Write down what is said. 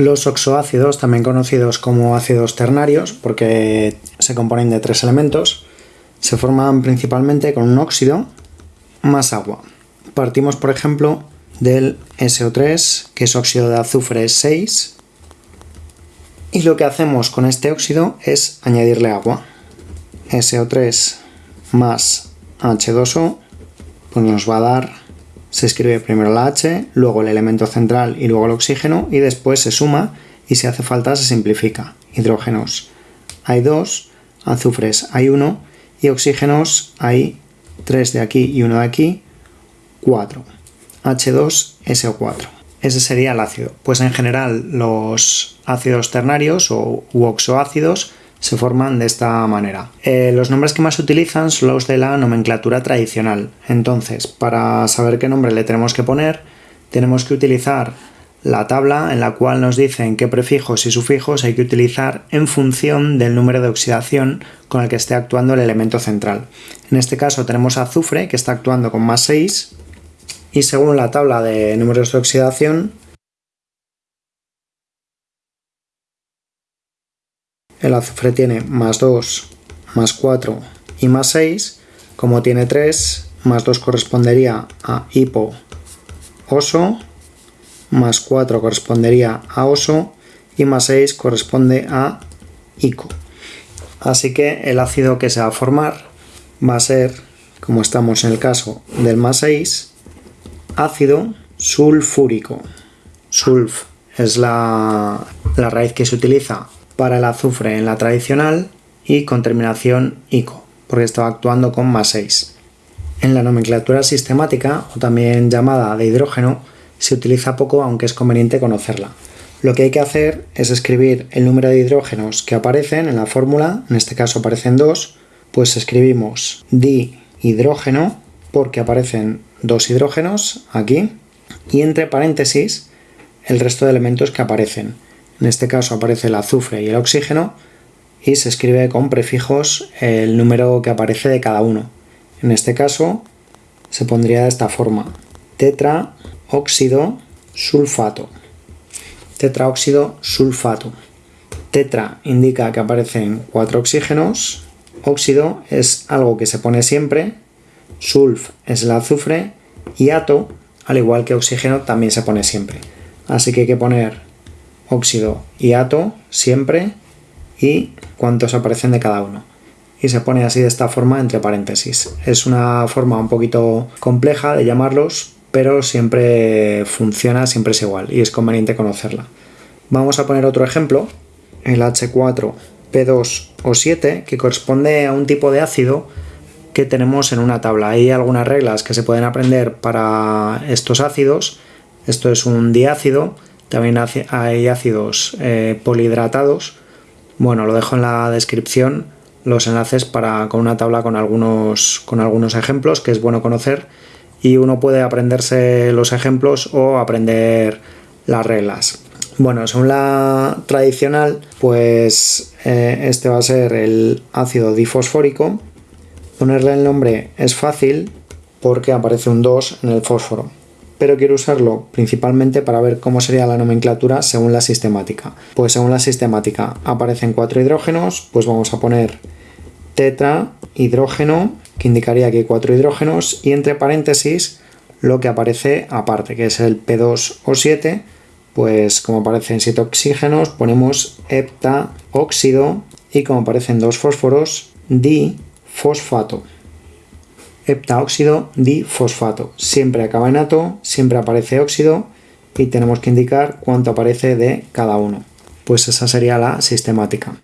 Los oxoácidos, también conocidos como ácidos ternarios, porque se componen de tres elementos, se forman principalmente con un óxido más agua. Partimos, por ejemplo, del SO3, que es óxido de azufre 6, y lo que hacemos con este óxido es añadirle agua. SO3 más H2O, pues nos va a dar, se escribe primero la H, luego el elemento central y luego el oxígeno, y después se suma y si hace falta se simplifica. Hidrógenos hay 2, azufres hay 1 y oxígenos hay 3 de aquí y 1 de aquí, 4. H2SO4. Ese sería el ácido. Pues en general los ácidos ternarios o oxoácidos se forman de esta manera. Eh, los nombres que más se utilizan son los de la nomenclatura tradicional. Entonces, para saber qué nombre le tenemos que poner, tenemos que utilizar la tabla en la cual nos dicen qué prefijos y sufijos hay que utilizar en función del número de oxidación con el que esté actuando el elemento central. En este caso tenemos azufre que está actuando con más 6 y según la tabla de números de oxidación el azufre tiene más 2, más 4 y más 6, como tiene 3, más 2 correspondería a hipo oso, más 4 correspondería a oso y más 6 corresponde a ico. Así que el ácido que se va a formar va a ser, como estamos en el caso del más 6, ácido sulfúrico. Sulf es la, la raíz que se utiliza para el azufre en la tradicional y con terminación ico, porque estaba actuando con más 6. En la nomenclatura sistemática, o también llamada de hidrógeno, se utiliza poco aunque es conveniente conocerla. Lo que hay que hacer es escribir el número de hidrógenos que aparecen en la fórmula, en este caso aparecen dos, pues escribimos dihidrógeno porque aparecen dos hidrógenos aquí y entre paréntesis el resto de elementos que aparecen. En este caso aparece el azufre y el oxígeno y se escribe con prefijos el número que aparece de cada uno. En este caso se pondría de esta forma. Tetraóxido sulfato. Tetraóxido sulfato. Tetra indica que aparecen cuatro oxígenos. Óxido es algo que se pone siempre. Sulf es el azufre. Y ato, al igual que oxígeno, también se pone siempre. Así que hay que poner óxido y ato siempre y cuántos aparecen de cada uno. Y se pone así de esta forma entre paréntesis. Es una forma un poquito compleja de llamarlos, pero siempre funciona, siempre es igual y es conveniente conocerla. Vamos a poner otro ejemplo, el H4, P2 o 7, que corresponde a un tipo de ácido que tenemos en una tabla. Hay algunas reglas que se pueden aprender para estos ácidos. Esto es un diácido también hay ácidos eh, polihidratados. Bueno, lo dejo en la descripción los enlaces para, con una tabla con algunos, con algunos ejemplos que es bueno conocer y uno puede aprenderse los ejemplos o aprender las reglas. Bueno, según la tradicional, pues eh, este va a ser el ácido difosfórico. Ponerle el nombre es fácil porque aparece un 2 en el fósforo pero quiero usarlo principalmente para ver cómo sería la nomenclatura según la sistemática. Pues según la sistemática aparecen cuatro hidrógenos, pues vamos a poner tetrahidrógeno, que indicaría que hay cuatro hidrógenos, y entre paréntesis lo que aparece aparte, que es el P2 o 7, pues como aparecen 7 oxígenos, ponemos heptaóxido y como aparecen dos fósforos, difosfato heptaóxido difosfato. Siempre acaba en ato, siempre aparece óxido y tenemos que indicar cuánto aparece de cada uno. Pues esa sería la sistemática.